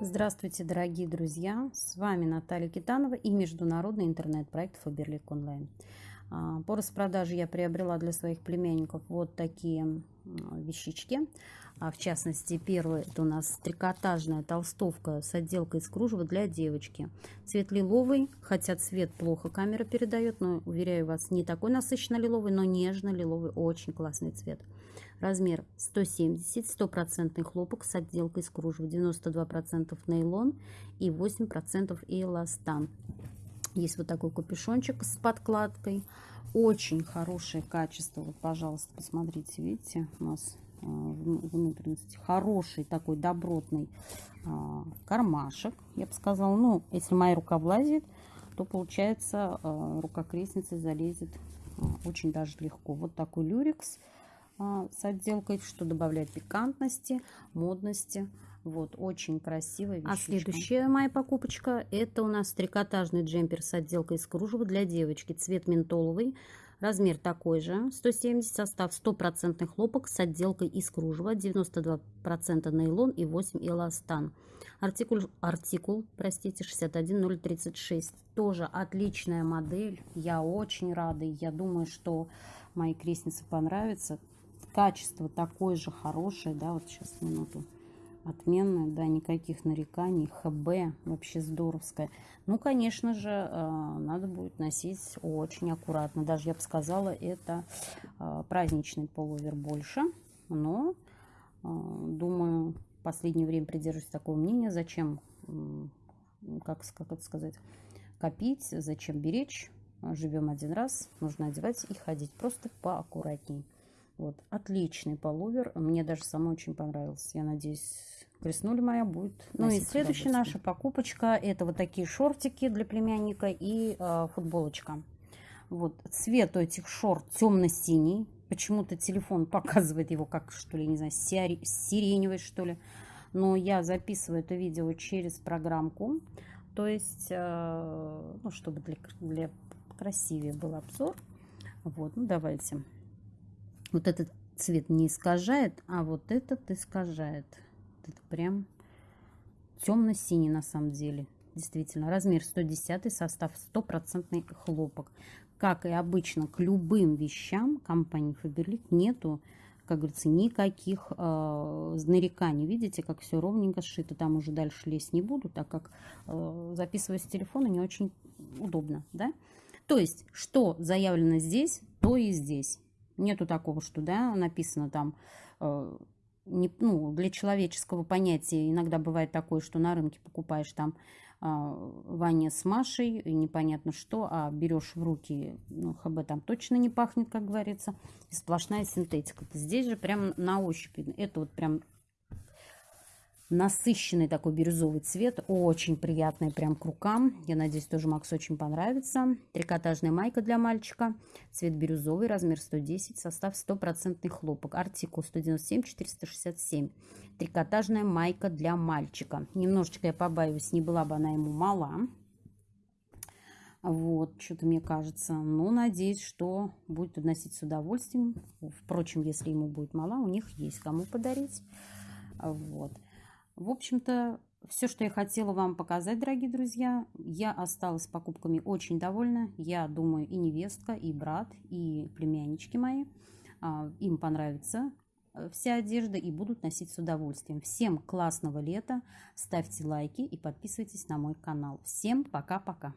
Здравствуйте, дорогие друзья! С вами Наталья Китанова и международный интернет-проект Фаберлик Онлайн. А, по распродаже я приобрела для своих племянников вот такие вещички. А, в частности, первый это у нас трикотажная толстовка с отделкой из кружева для девочки. Цвет лиловый, хотя цвет плохо камера передает, но, уверяю вас, не такой насыщенно лиловый, но нежно-лиловый, очень классный цвет. Размер 170, стопроцентный хлопок с отделкой из кружева, 92% нейлон и 8% эластан. Есть вот такой капюшончик с подкладкой. Очень хорошее качество. Вот, пожалуйста, посмотрите, видите, у нас э, внутренности хороший такой добротный а, кармашек, я бы сказала. Ну, если моя рука влазит, то получается а, рука крестницы залезет а, очень даже легко. Вот такой люрикс а, с отделкой, что добавляет пикантности, модности. Вот, очень красивая вещичка. А следующая моя покупочка, это у нас трикотажный джемпер с отделкой из кружева для девочки. Цвет ментоловый, размер такой же, 170, состав 100% хлопок с отделкой из кружева, 92% нейлон и 8 эластан. Артикул, артикул простите, 61036. Тоже отличная модель, я очень рада, я думаю, что моей крестнице понравится качество такое же хорошее, да, вот сейчас минуту, отменное, да, никаких нареканий, ХБ, вообще здоровское. Ну, конечно же, э, надо будет носить очень аккуратно, даже я бы сказала, это э, праздничный полувер больше, но, э, думаю, в последнее время придерживаюсь такого мнения, зачем, как, как это сказать, копить, зачем беречь, живем один раз, нужно одевать и ходить просто поаккуратней. Вот, отличный полувер. Мне даже самой очень понравился. Я надеюсь, креснули моя будет. Ну и следующая наша покупочка. Это вот такие шортики для племянника и э, футболочка. Вот, цвет у этих шорт темно-синий. Почему-то телефон показывает его как, что ли, не знаю, сиреневый, что ли. Но я записываю это видео через программку. То есть, э, ну, чтобы для, для красивее был обзор. Вот, ну, давайте вот этот цвет не искажает, а вот этот искажает. Это прям темно-синий на самом деле. Действительно, размер 110, состав 100% хлопок. Как и обычно, к любым вещам компании Faberlic нету, как говорится, никаких э, нареканий. Видите, как все ровненько сшито. Там уже дальше лезть не буду, так как э, записывать с телефона не очень удобно. Да? То есть, что заявлено здесь, то и здесь. Нету такого, что, да, написано там, э, не, ну, для человеческого понятия иногда бывает такое, что на рынке покупаешь там э, Ваня с Машей, непонятно что, а берешь в руки, ну, ХБ там точно не пахнет, как говорится, и сплошная синтетика. Здесь же прям на ощупь, это вот прям насыщенный такой бирюзовый цвет, очень приятный прям к рукам. Я надеюсь, тоже Макс очень понравится. Трикотажная майка для мальчика, цвет бирюзовый, размер 110, состав стопроцентный хлопок, артикул 197-467. Трикотажная майка для мальчика. Немножечко я побаиваюсь, не была бы она ему мала. Вот, что-то мне кажется. Но надеюсь, что будет носить с удовольствием. Впрочем, если ему будет мала, у них есть кому подарить. Вот. В общем-то, все, что я хотела вам показать, дорогие друзья, я осталась с покупками очень довольна. Я думаю, и невестка, и брат, и племяннички мои, а, им понравится э, вся одежда и будут носить с удовольствием. Всем классного лета, ставьте лайки и подписывайтесь на мой канал. Всем пока-пока!